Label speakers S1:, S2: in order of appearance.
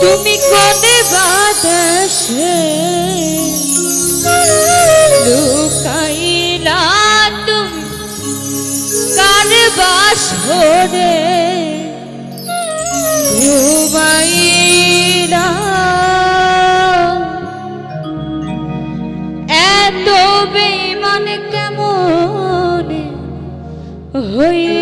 S1: তুমি কোন বাতাসে লুকাইলা তুমি। কার বাস হরে? হয়ে